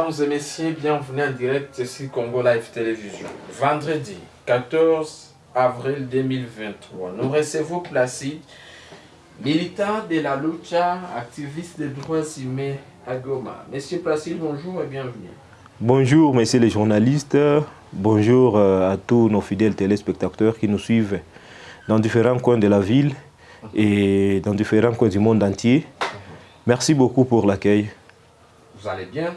Mesdames et messieurs, bienvenue en direct sur Congo Live Télévision. Vendredi 14 avril 2023, nous recevons Placide, militant de la lucha, activiste des droits humains à Goma. Monsieur Placide, bonjour et bienvenue. Bonjour messieurs les journalistes, bonjour euh, à tous nos fidèles téléspectateurs qui nous suivent dans différents coins de la ville et dans différents coins du monde entier. Merci beaucoup pour l'accueil. Vous allez bien?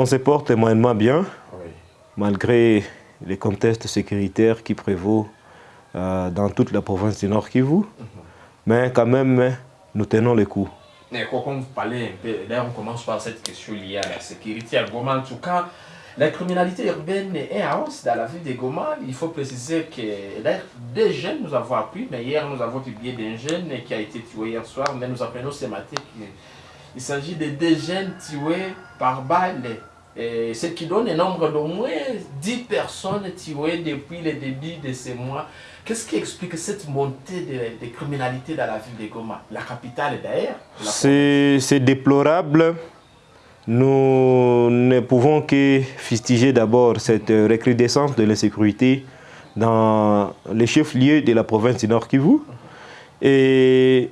On se porte moyennement bien, Oui. malgré les contextes sécuritaires qui prévaut euh, dans toute la province du Nord Kivu. Mais quand même, nous tenons le coup. Mais quoi qu'on vous parlez un peu, là on commence par cette question liée à la sécurité à Goma. En tout cas, la criminalité urbaine est en hausse dans la ville de Goma. Il faut préciser que là, des jeunes nous avons appris, mais hier nous avons publié d'un jeune qui a été tué hier soir, mais nous apprenons ce matin qu'il s'agit de deux jeunes tués par balle. Ce qui donne un nombre d'au moins 10 personnes tuées depuis le début de ces mois. Qu'est-ce qui explique cette montée de, criminalité dans la ville de Goma La capitale d'ailleurs? C'est déplorable. Nous ne pouvons que fustiger d'abord cette recrudescence de l'insécurité dans les chefs-lieux de la province du Nord Kivu. Et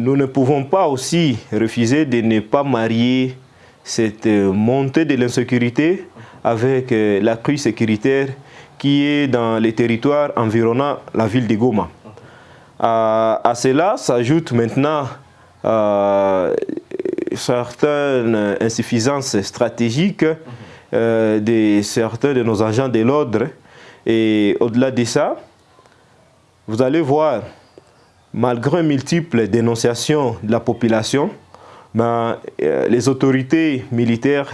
nous ne pouvons pas aussi refuser de ne pas marier cette montée de l'insécurité avec euh, la crise sécuritaire qui est dans les territoires environnant la ville de Goma. À, cela s'ajoute maintenant euh, certaines insuffisances stratégiques euh, de certains de nos agents de l'ordre. Et au-delà de ça, vous allez voir, malgré multiples dénonciations de la population, ben, euh, les autorités militaires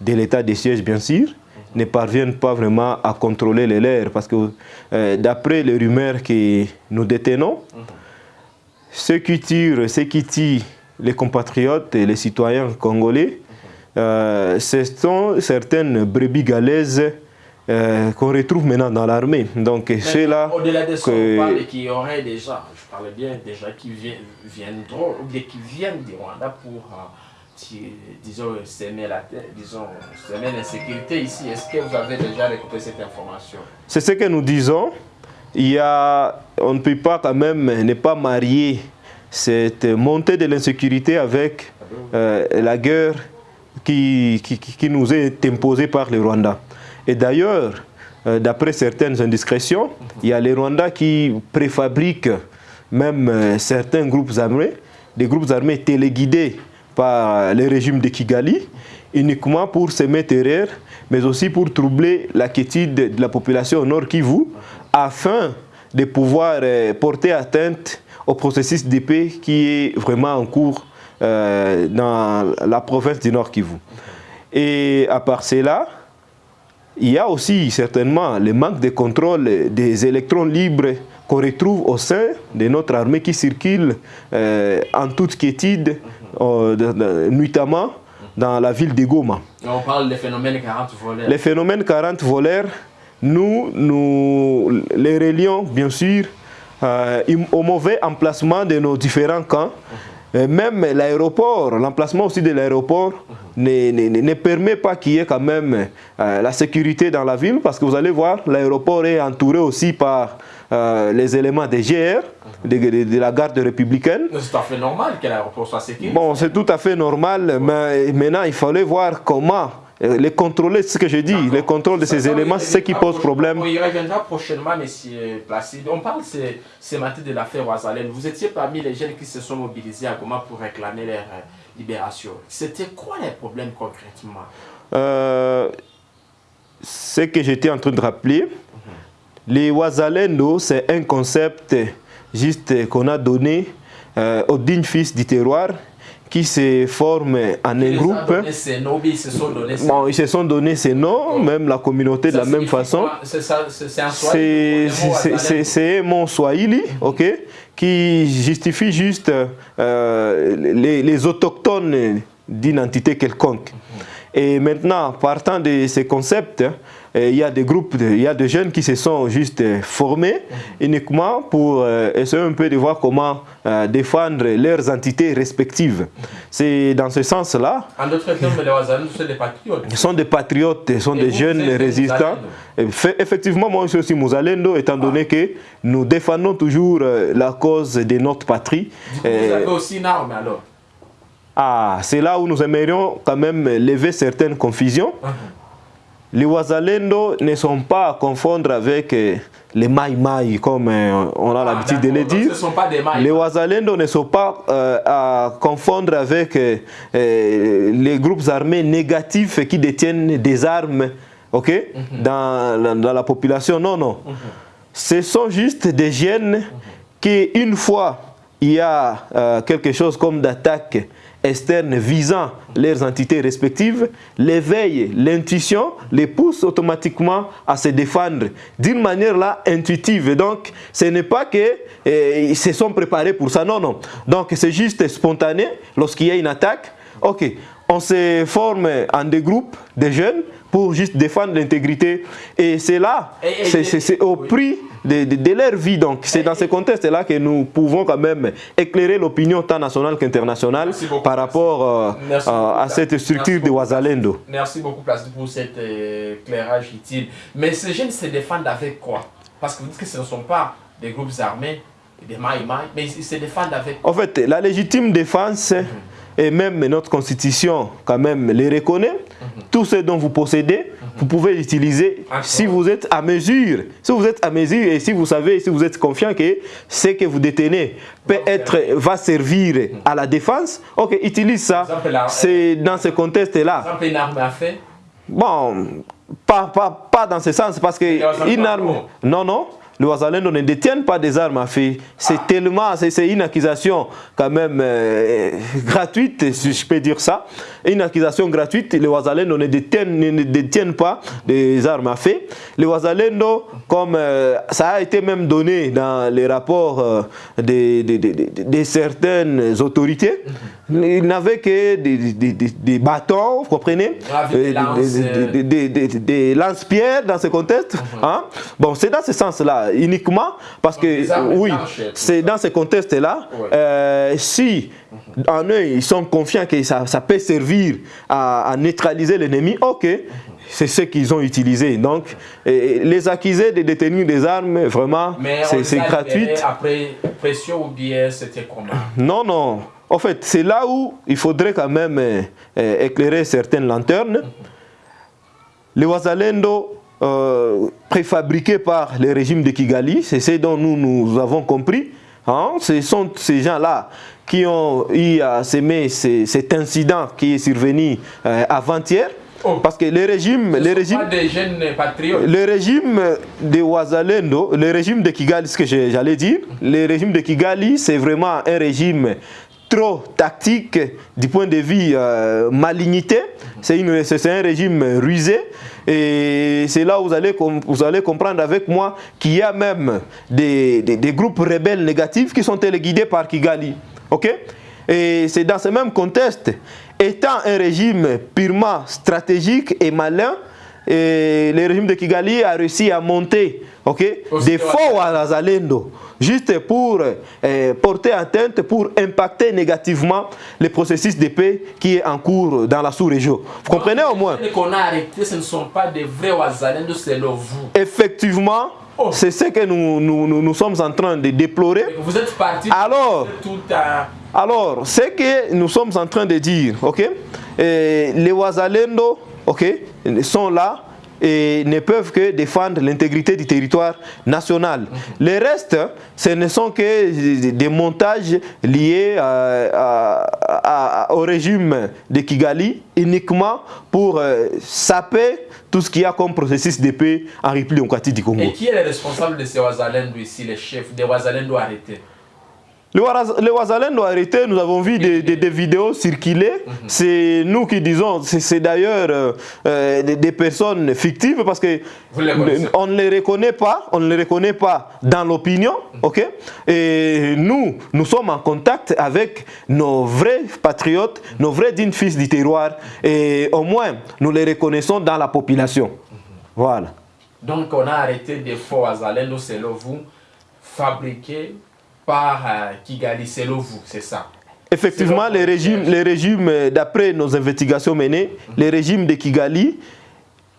de l'état des sièges, bien sûr, ne parviennent pas vraiment à contrôler les leurs. Parce que euh, d'après les rumeurs que nous détenons, ceux qui tirent, ceux qui tuent les compatriotes et les citoyens congolais, euh, ce sont certaines brebis galaises euh, qu'on retrouve maintenant dans l'armée. Donc c'est là Au-delà de ça, que- on parle qu'il y aurait des gens, je parle bien des gens qui viennent, viendront, ou qui viennent du Rwanda pour, euh, disons, semer la terre, disons, semer l'insécurité ici. Est-ce que vous avez déjà récupéré cette information? C'est ce que nous disons. Il y a, on ne peut pas quand même ne pas marier cette montée de l'insécurité avec euh, la guerre qui, qui, qui- qui nous est imposée par le Rwanda. Et d'ailleurs, euh, d'après certaines indiscrétions, il y a les Rwandais qui préfabriquent même euh, certains groupes armés, des groupes armés téléguidés par le régime de Kigali, uniquement pour semer terreur, mais aussi pour troubler la quiétude de la population au Nord Kivu, afin de pouvoir euh, porter atteinte au processus de paix qui est vraiment en cours dans la province du Nord Kivu. Et à part cela, il y a aussi certainement le manque de contrôle des électrons libres qu'on retrouve au sein de notre armée qui circule euh, en toute quiétude, euh, nuitamment dans la ville de Goma. On parle des phénomènes 40 voleurs. Les phénomènes 40 voleurs, nous, nous les relions bien sûr euh, au mauvais emplacement de nos différents camps. Euh, Même l'aéroport, l'emplacement aussi de l'aéroport ne, ne- ne- permet pas qu'il y ait quand même euh, la sécurité dans la ville parce que vous allez voir, l'aéroport est entouré aussi par euh, les éléments des GR, de, de- de la garde républicaine. C'est tout à fait normal que l'aéroport soit sécurisé. Bon, c'est tout à fait normal, mais maintenant il fallait voir comment les contrôler, c'est ce que je dis, les contrôles de ces éléments, c'est ce qui pose problème. On y reviendra prochainement, monsieur Placide. On parle ce, ce matin de l'affaire Ouazalène. Vous étiez parmi les jeunes qui se sont mobilisés à Goma pour réclamer leur euh, libération. C'était quoi les problèmes concrètement? Euh, ce que j'étais en train de rappeler, les Wazalendo, c'est un concept juste qu'on a donné euh, aux dignes fils du terroir qui se forment en un groupe. ces noms, ils se sont donné ces Bon, ils se sont ces noms, même la communauté de Ça la même façon. C'est C'est swahili, swahili, ok, qui justifie juste euh, les, les autochtones d'une entité quelconque. Et maintenant, partant de ces concepts, il y a des groupes, il y a des jeunes qui se sont juste formés uniquement pour essayer un peu de voir comment défendre leurs entités respectives. C'est dans ce sens-là. En d'autres termes, les sont des patriotes. Ils sont des patriotes, ils sont des jeunes résistants. Effectivement, moi je suis aussi Mouzalendo, étant donné que nous défendons toujours la cause de notre patrie. Du coup, vous avez aussi une arme alors ah, c'est là où nous aimerions quand même lever certaines confusions. Uh -huh. Les Ouazalendo ne sont pas à confondre avec les Mai Mai, comme on a ah, l'habitude de le dire. Ce sont pas des Mai. Les Ouazalendo ne sont pas euh, à confondre avec euh, les groupes armés négatifs qui détiennent des armes ok, -huh. dans, dans, la population. Non, non. -huh. Ce sont juste des jeunes qui, une fois il y a euh, quelque chose comme d'attaque externes visant leurs entités respectives, l'éveil, l'intuition les pousse automatiquement à se défendre d'une manière là intuitive. Donc, ce n'est pas qu'ils eh, se sont préparés pour ça, non, non. Donc, c'est juste spontané lorsqu'il y a une attaque. Ok, on se forme en des groupes de jeunes pour juste défendre l'intégrité. Et c'est là, c'est au prix de, de, de, leur vie. Donc c'est dans ce contexte-là que nous pouvons quand même éclairer l'opinion tant nationale qu'internationale par rapport euh, euh, à cette structure de Ouazalendo. Merci beaucoup Plastique pour cet euh, éclairage utile. Mais ces jeunes se défendent avec quoi? Parce que vous dites que ce ne sont pas des groupes armés, des maïmaï, mais ils se défendent avec... En fait, la légitime défense... Mm -hmm et même notre constitution quand même les reconnaît. -hmm. Tout ce dont vous possédez, -hmm. vous pouvez l'utiliser si vous êtes à mesure. Si vous êtes à mesure et si vous savez, si vous êtes confiant que ce que vous détenez peut être, va servir à la défense, ok, utilise ça. C'est dans ce contexte-là. une arme à feu Bon, pas, pas, pas dans ce sens, parce que une arme... Non, non les Ouazalendo ne détiennent pas des armes à feu. C'est ah. tellement, c'est une accusation quand même euh, gratuite, si je peux dire ça. Une accusation gratuite, les Ouazalendo ne détiennent, ne, détiennent pas des armes à feu. Les Ouazalendo, comme euh, ça a été même donné dans les rapports euh, de, de, de, de, certaines autorités, ils n'avaient que des, bâtons, vous comprenez? Des lance-pierres dans ce contexte. Hein? Bon, c'est dans ce sens-là uniquement parce que, oui, c'est dans ce contexte-là, euh, si en eux, ils sont confiants que ça, ça peut servir à, à neutraliser l'ennemi, ok, c'est ce qu'ils ont utilisé. Donc, les accusés de détenir des armes, vraiment, c'est gratuit. après pression ou bien c'était comment? Non, non. En fait, c'est là où il faudrait quand même euh, éclairer certaines lanternes. Les Ouazalendo euh, préfabriqués par le régime de Kigali, c'est ce dont nous, nous avons compris. Hein? Ce sont ces gens-là qui ont eu à s'aimer cet incident qui est survenu euh, avant-hier. Oh. Parce que le régime, le régime, des jeunes patriotes. le régime de Ouazalendo, le régime de Kigali, ce que j'allais dire, le régime de Kigali, c'est vraiment un régime trop tactique du point de vue euh, malignité. C'est un régime rusé. Et c'est là où vous allez, vous allez comprendre avec moi qu'il y a même des, des, groupes rebelles négatifs qui sont téléguidés par Kigali. ok? Et c'est dans ce même contexte, étant un régime purement stratégique et malin, et le régime de Kigali a réussi à monter ok, des faux à Zalendo, juste pour euh, porter atteinte, pour impacter négativement le processus de paix qui est en cours dans la sous-région. Vous comprenez au moins? Les qu'on a arrêtés, ce ne sont pas des vrais Ouazalendo, c'est le vous. Effectivement, oh. c'est ce que nous, nous, nous, nous, sommes en train de déplorer. Vous êtes parti alors, tout à... alors, ce que nous sommes en train de dire, ok, et les Ouazalendo, ok, sont là et ne peuvent que défendre l'intégrité du territoire national. -hmm. Les restes, ce ne sont que des montages liés à, à, à, au régime de Kigali uniquement pour euh, saper tout ce qu'il y a comme processus de paix en République démocratique du Congo. Et qui est le responsable de ces Ouazalendo ici, les chefs des Ouazalendo arrêtés? Le Ouazalène doit arrêter, nous avons vu des, des, vidéos circuler. Mhm. C'est nous qui disons, c'est d'ailleurs euh, euh, des, personnes fictives parce que on ne les reconnaît pas, on ne les reconnaît pas dans l'opinion, mhm. ok? Et nous, nous sommes en contact avec nos vrais patriotes, nos vrais dignes fils du terroir, et au moins nous les reconnaissons dans la population. Mhm. Voilà. Donc on a arrêté des faux Ouazalènes, selon vous, fabriqués par euh, Kigali, selon vous, c'est ça Effectivement, les régimes, les régimes euh, d'après nos investigations menées, mhm. les régimes de Kigali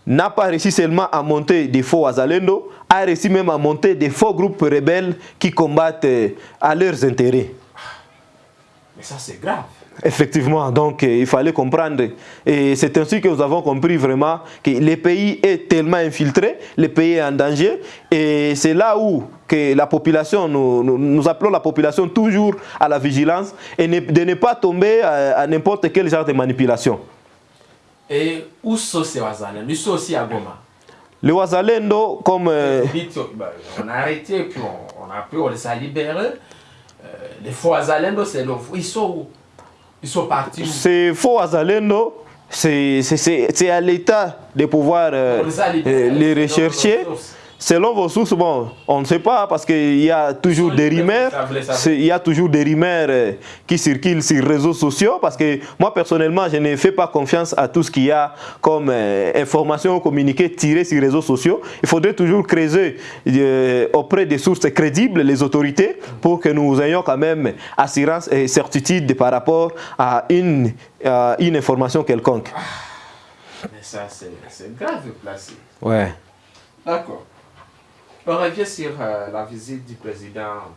n'a pas réussi seulement à monter des faux Azalendo, a réussi même à monter des faux groupes rebelles qui combattent euh, à leurs intérêts. Mais ça, c'est grave. Effectivement, donc euh, il fallait comprendre. Et c'est ainsi que nous avons compris vraiment que le pays est tellement infiltré, le pays est en danger. Et c'est là où que la population, nous, nous, appelons la population toujours à la vigilance et de ne pas tomber à, n'importe quel genre de manipulation. Et où sont ces Ouazalendo Nous sommes aussi à Goma. Les Ouazalendo, comme... Euh, bah, on a arrêté, puis on, a pu, on les a libérés. Euh, les faux Ouazalendo, c'est ils sont où? Ils sont partis C'est faux Azalendo. C'est à l'État de pouvoir euh, les rechercher. Selon vos sources, bon, on ne sait pas parce qu'il y a toujours des rumeurs. Il y a toujours des rumeurs euh, qui circulent sur les réseaux sociaux parce que moi personnellement, je ne fais pas confiance à tout ce qu'il y a comme euh, information communiquée tirée sur les réseaux sociaux. Il faudrait toujours creuser euh, auprès des sources crédibles les autorités pour que nous ayons quand même assurance et certitude par rapport à une, une information quelconque. Mais ça, c'est grave de placer. Ouais. D'accord. On revient sur euh, la visite du président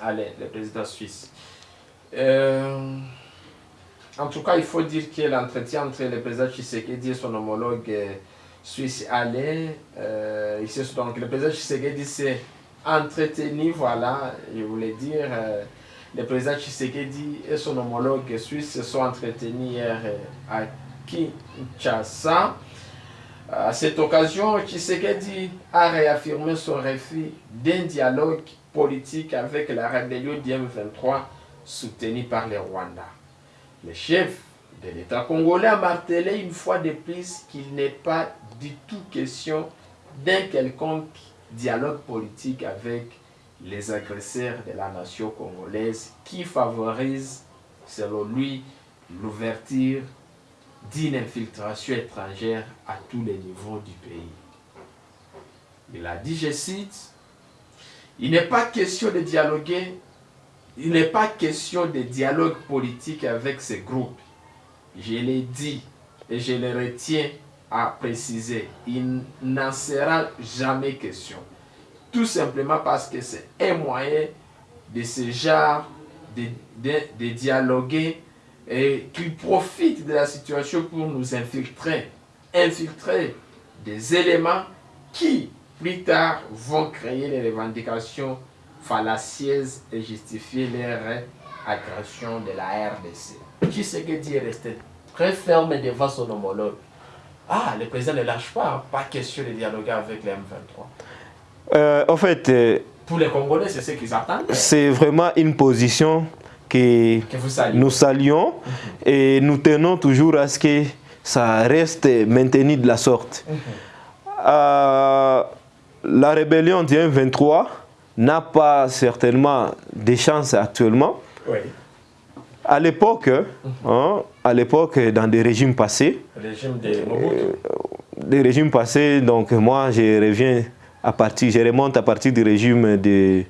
Alain, le président suisse. Euh, en tout cas, il faut dire que l'entretien entre le président Tshisekedi et son homologue euh, suisse Alain, donc le président Tshisekedi s'est entretenu, voilà, je voulais dire, le président Tshisekedi et son homologue suisse se sont entretenus hier à Kinshasa. À cette occasion, Tshisekedi a réaffirmé son refus d'un dialogue politique avec la rébellion d'IM23 soutenue par le Rwanda. Le chef de l'État congolais a martelé une fois de plus qu'il n'est pas du tout question d'un quelconque dialogue politique avec les agresseurs de la nation congolaise qui favorise, selon lui, l'ouverture d'une infiltration étrangère à tous les niveaux du pays. Il a dit, je cite, il n'est pas question de dialoguer, il n'est pas question de dialogue politique avec ces groupes. Je l'ai dit et je le retiens à préciser, il n'en sera jamais question. Tout simplement parce que c'est un moyen de ce genre de, de, de dialoguer et qu'ils profitent de la situation pour nous infiltrer, infiltrer des éléments qui, plus tard, vont créer les revendications fallacieuses et justifier leur agression de la RDC. Qui ce que dit rester très ferme devant son homologue? Ah, le président ne lâche pas, pas question de dialoguer avec les M23. Euh, en fait... Euh, pour les Congolais, c'est ce qu'ils attendent. C'est vraiment une position que, nous saluons et nous tenons toujours à ce que ça reste maintenu de la sorte. Mhm. Euh, la rébellion du 23 n'a pas certainement des chances actuellement. À l'époque, mhm. hein, à l'époque, dans des régimes passés, euh, des régimes passés, donc moi je reviens à partir, je remonte à partir du régime de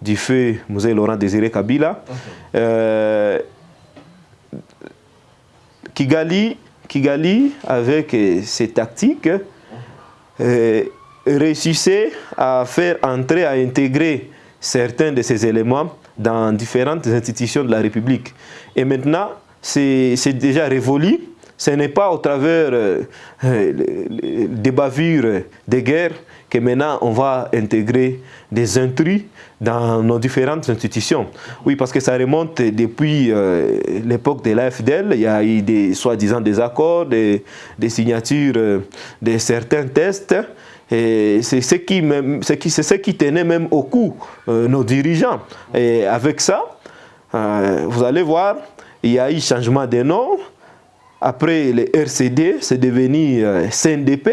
du feu Mosée Laurent Désiré Kabila. Euh, Kigali, Kigali, avec euh, ses tactiques, euh, réussissait à faire entrer, à intégrer certains de ces éléments dans différentes institutions de la République. Et maintenant, c'est déjà révolu. Ce n'est pas au travers des bavures, des guerres, que maintenant on va intégrer des intrus dans nos différentes institutions. Oui, parce que ça remonte depuis euh, l'époque de l'AFDL. Il y a eu des soi-disant des accords, des, signatures euh, de certains tests c'est ce, qui, ce qui tenait même au cou nos dirigeants. Et avec ça, vous allez voir, il y a eu changement de nom. Après les RCD, c'est devenu CNDP.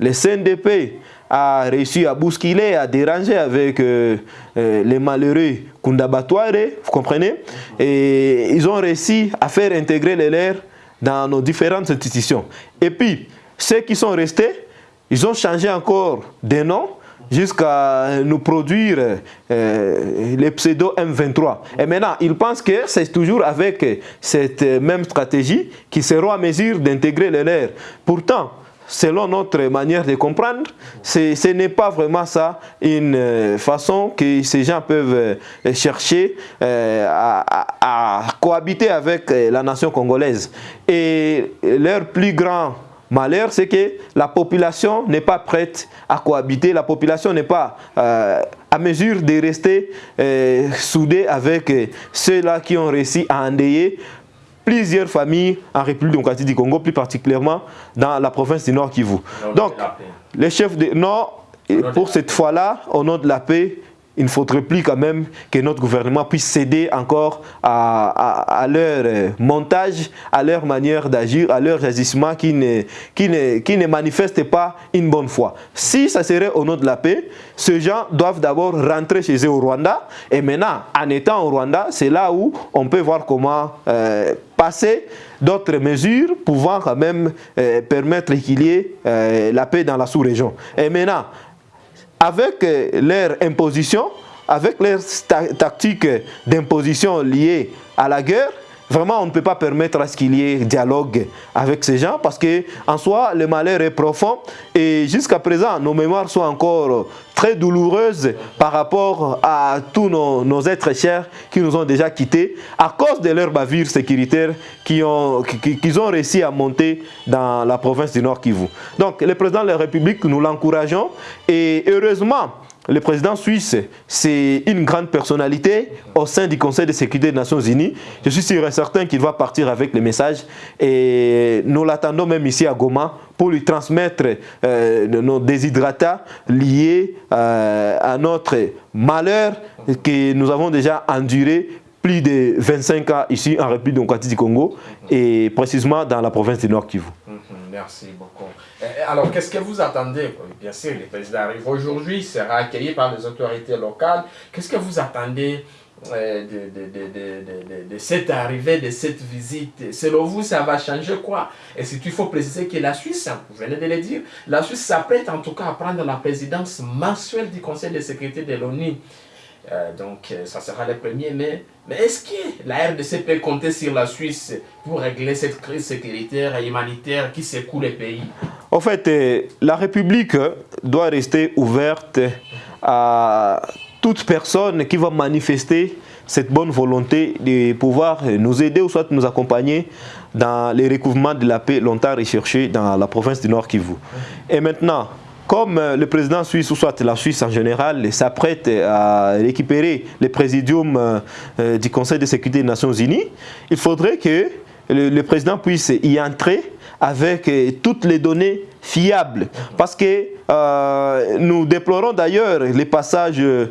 Le CNDP a réussi à bousculer, à déranger avec euh, euh, les malheureux Kundabatouare, vous comprenez? Et ils ont réussi à faire intégrer les leurs dans nos différentes institutions. Et puis, ceux qui sont restés, ils ont changé encore de nom jusqu'à nous produire euh, les pseudo M23. Et maintenant, ils pensent que c'est toujours avec cette même stratégie qu'ils seront à mesure d'intégrer les leurs. Pourtant, selon notre manière de comprendre, ce n'est pas vraiment ça une euh, façon que ces gens peuvent euh, chercher euh, à, cohabiter avec la nation congolaise. Et leur plus grand malheur, c'est que la population n'est pas prête à cohabiter, la population n'est pas à mesure de rester soudée avec ceux-là qui ont réussi à endayer plusieurs familles en République démocratique du Congo, plus particulièrement dans la province du Nord Kivu. Donc, les chefs de Nord, pour cette fois-là, au nom de la paix, il ne faudrait plus quand même que notre gouvernement puisse céder encore à, leur euh, montage, à leur manière d'agir, à leurs agissements qui ne, manifestent pas une bonne foi. Si ça serait au nom de la paix, ces gens doivent d'abord rentrer chez eux au Rwanda. Et maintenant, en étant au Rwanda, c'est là où on peut voir comment euh, passer d'autres mesures pouvant quand même euh, permettre qu'il y ait la paix dans la sous-région. Et maintenant, avec euh, leur imposition, avec leurs tactiques d'imposition liées à la guerre, Vraiment, on ne peut pas permettre à ce qu'il y ait dialogue avec ces gens parce que en soi, le malheur est profond et jusqu'à présent, nos mémoires sont encore très douloureuses par rapport à tous nos, êtres chers qui nous ont déjà quittés à cause de leurs bavures sécuritaires qu'ils ont, ont réussi à monter dans la province du Nord Kivu. Donc, le président de la République, nous l'encourageons et heureusement, le président suisse, c'est une grande personnalité au sein du Conseil de sécurité des Nations Unies. Je suis sûr et certain qu'il va partir avec le message et nous l'attendons même ici à Goma pour lui transmettre euh, nos déshydratats liés euh, à notre malheur que nous avons déjà enduré plus de 25 ans ici en République démocratique du Congo et précisément dans la province du Nord Kivu. Mhm, merci beaucoup. Alors, qu'est-ce que vous attendez? Bien sûr, le président arrive aujourd'hui, sera accueilli par les autorités locales. Qu'est-ce que vous attendez euh, de, cette arrivée, de cette visite? Selon vous, ça va changer quoi? Et si il faut préciser que la Suisse, hein, vous venez de le dire, la Suisse s'apprête en tout cas à prendre la présidence mensuelle du Conseil de sécurité de l'ONU. Euh, donc, euh, ça sera le premier mai. Mais est-ce que la RDC peut compter sur la Suisse pour régler cette crise sécuritaire et humanitaire qui secoue le pays? En fait, euh, la République doit rester ouverte à toute personne qui va manifester cette bonne volonté de pouvoir nous aider ou soit nous accompagner dans les recouvrements de la paix longtemps recherchés dans la province du Nord Kivu. Et maintenant, comme euh, le président suisse, ou soit la Suisse en général, s'apprête à récupérer le présidium euh, du Conseil de sécurité des Nations Unies, il faudrait que le président puisse y entrer avec toutes les données fiables. Parce que euh, nous déplorons d'ailleurs les passages de,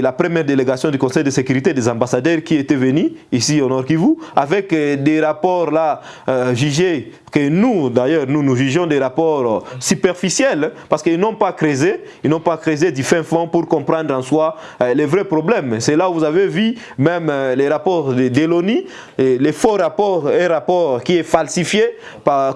la première délégation du Conseil de sécurité des ambassadeurs qui étaient venus ici au Nord Kivu avec euh, des rapports là euh, jugés que nous d'ailleurs nous nous jugeons des rapports superficiels parce qu'ils n'ont pas creusé, ils n'ont pas creusé du fin fond pour comprendre en soi les vrais problèmes. C'est là où vous avez vu même les rapports de, de les faux rapports, un rapport qui est falsifié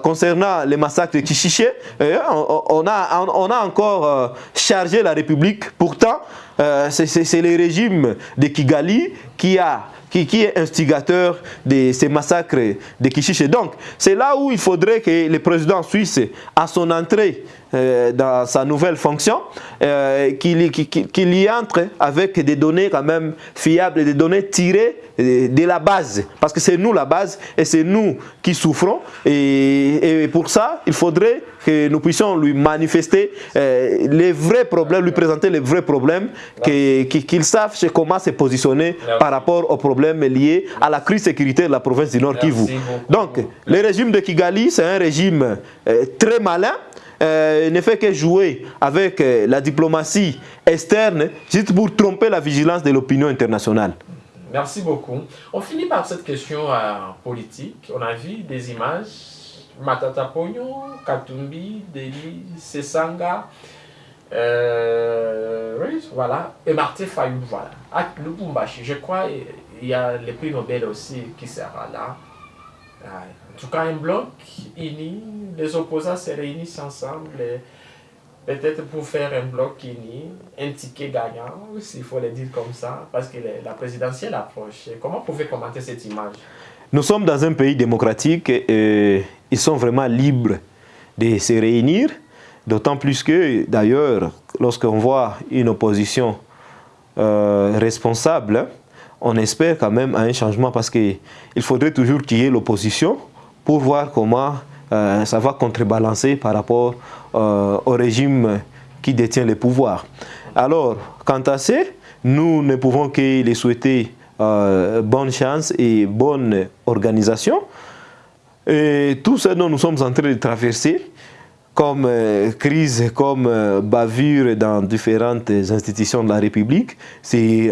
concernant les massacres de Kichiché. on a on a encore euh, chargé la République. Pourtant, euh, c'est le régime de Kigali qui a qui, est instigateur de ces massacres de Kichiché. Donc, c'est là où il faudrait que le président suisse, à son entrée euh, dans sa nouvelle fonction, euh, qu'il y entre avec des données quand même fiables, des données tirées de la base. Parce que c'est nous la base et c'est nous qui souffrons. Et, pour ça, il faudrait que nous puissions lui manifester euh, les vrais problèmes, lui présenter les vrais problèmes, qu'il sache comment se positionner par rapport aux problèmes liés à la crise sécuritaire de la province du Nord Kivu. Donc, le régime de Kigali, c'est un régime très malin, euh, ne fait que jouer avec euh, la diplomatie externe juste pour tromper la vigilance de l'opinion internationale. Merci beaucoup. On finit par cette question euh, politique. On a vu des images. Matata Pogno, Katumbi, Deli, Sesanga. oui, voilà. Et Martin Fayou, voilà. Je crois il y a le prix Nobel aussi qui sera là. En tout cas, un bloc uni, les opposants se réunissent ensemble, peut-être pour faire un bloc uni, un ticket gagnant, s'il faut le dire comme ça, parce que la présidentielle approche. Comment vous pouvez commenter cette image? Nous sommes dans un pays démocratique et ils sont vraiment libres de se réunir, d'autant plus que, d'ailleurs, lorsqu'on voit une opposition euh, responsable, on espère quand même un changement parce qu'il faudrait toujours qu'il y ait l'opposition pour voir comment euh, ça va contrebalancer par rapport euh, au régime qui détient le pouvoir. Alors, quant à ça, nous ne pouvons que les souhaiter euh, bonne chance et bonne organisation. Et tout ce dont nous sommes en train de traverser, comme euh, crise, comme euh, bavure dans différentes institutions de la République, c'est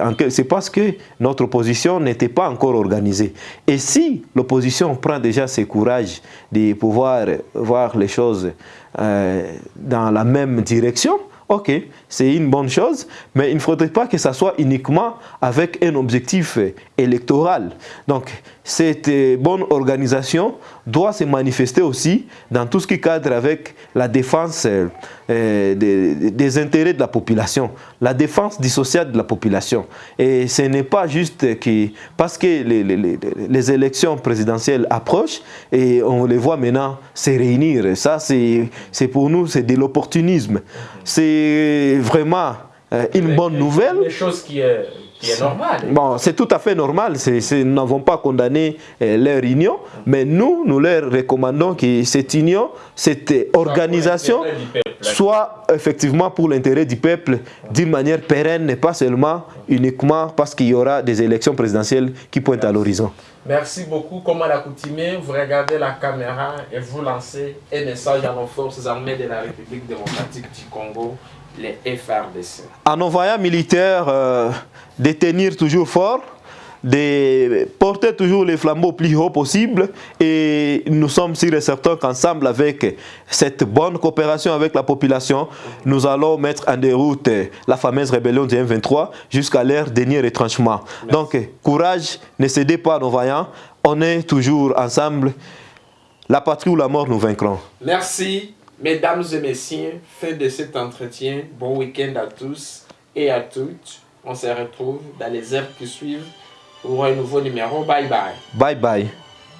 parce que notre opposition n'était pas encore organisée. Et si l'opposition prend déjà ses courages de pouvoir voir les choses euh, dans la même direction, ok, c'est une bonne chose, mais il ne faudrait pas que ça soit uniquement avec un objectif électoral. Donc, cette bonne organisation doit se manifester aussi dans tout ce qui cadre avec la défense euh, des, intérêts de la population, la défense dissociée de la population. Et ce n'est pas juste que, parce que les, les, élections présidentielles approchent et on les voit maintenant se réunir. Ça, c'est pour nous, c'est de l'opportunisme. C'est vraiment euh, une bonne nouvelle. Une chose qui est c'est normal. Bon, c'est tout à fait normal. nous n'avons pas condamné euh, leur union, mais nous, nous leur recommandons que cette union, cette organisation, soit effectivement pour l'intérêt du peuple d'une manière pérenne et pas seulement uniquement parce qu'il y aura des élections présidentielles qui pointent à l'horizon. Merci beaucoup. Comme à l'accoutumée, vous regardez la caméra et vous lancez un message à nos forces armées de la République démocratique du Congo les FRDC. En envoyant militaires euh, détenir toujours fort, de porter toujours les flambeaux plus haut possible et nous sommes sûrs et certains qu'ensemble avec cette bonne coopération avec la population, nous allons mettre en déroute la fameuse rébellion du M23 jusqu'à leur dernier retranchement. Donc courage, ne cédez pas à nos vaillants, on est toujours ensemble, la patrie ou la mort nous vaincrons. Merci. Mesdames et messieurs, fin de cet entretien. Bon week-end à tous et à toutes. On se retrouve dans les heures qui suivent pour un nouveau numéro. Bye bye. Bye bye.